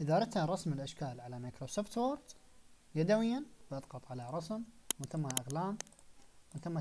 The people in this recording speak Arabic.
إذا أردت رسم الأشكال على Microsoft Word يدويا بضغط على رسم من ثم أقلام من ثم